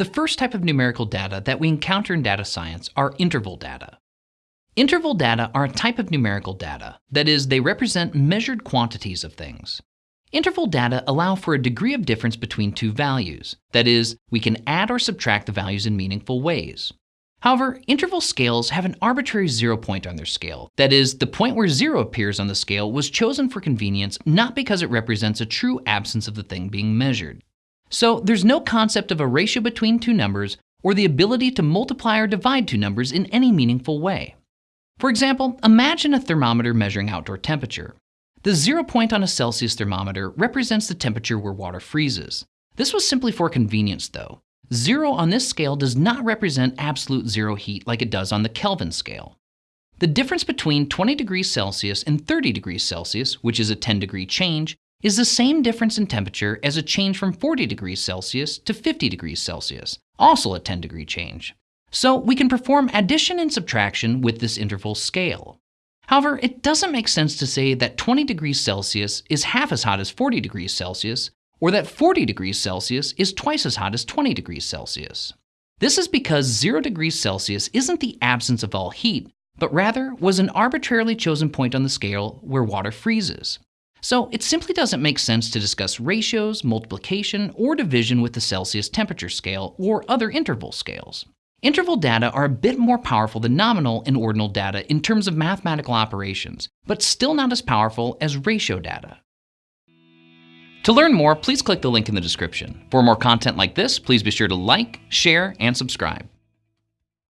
The first type of numerical data that we encounter in data science are interval data. Interval data are a type of numerical data, that is, they represent measured quantities of things. Interval data allow for a degree of difference between two values, that is, we can add or subtract the values in meaningful ways. However, interval scales have an arbitrary zero point on their scale. That is, the point where zero appears on the scale was chosen for convenience not because it represents a true absence of the thing being measured. So there's no concept of a ratio between two numbers or the ability to multiply or divide two numbers in any meaningful way. For example, imagine a thermometer measuring outdoor temperature. The zero point on a Celsius thermometer represents the temperature where water freezes. This was simply for convenience though. Zero on this scale does not represent absolute zero heat like it does on the Kelvin scale. The difference between 20 degrees Celsius and 30 degrees Celsius, which is a 10 degree change, is the same difference in temperature as a change from 40 degrees Celsius to 50 degrees Celsius, also a 10 degree change. So we can perform addition and subtraction with this interval scale. However, it doesn't make sense to say that 20 degrees Celsius is half as hot as 40 degrees Celsius, or that 40 degrees Celsius is twice as hot as 20 degrees Celsius. This is because 0 degrees Celsius isn't the absence of all heat, but rather was an arbitrarily chosen point on the scale where water freezes. So it simply doesn't make sense to discuss ratios, multiplication, or division with the Celsius temperature scale or other interval scales. Interval data are a bit more powerful than nominal and ordinal data in terms of mathematical operations, but still not as powerful as ratio data. To learn more, please click the link in the description. For more content like this, please be sure to like, share, and subscribe.